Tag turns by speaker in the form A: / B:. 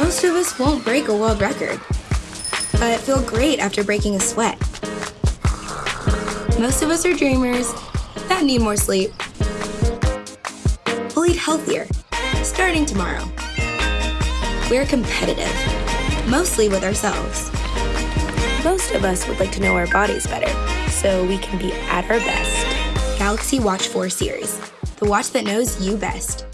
A: Most of us won't break a world record, but feel great after breaking a sweat. Most of us are dreamers that need more sleep. We'll eat healthier, starting tomorrow. We're competitive, mostly with ourselves.
B: Most of us would like to know our bodies better, so we can be at our best.
A: Galaxy Watch 4 series, the watch that knows you best.